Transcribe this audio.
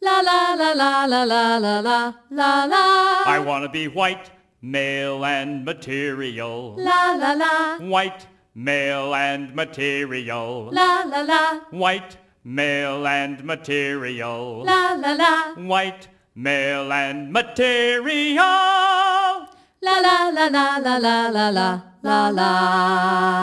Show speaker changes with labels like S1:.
S1: La la la la la la la la la la.
S2: I want to be white, male and material.
S1: La la la.
S2: White, male and material.
S1: La la la.
S2: White, male and material.
S1: La la la.
S2: White, male and material.
S1: La la la la la la la la la la.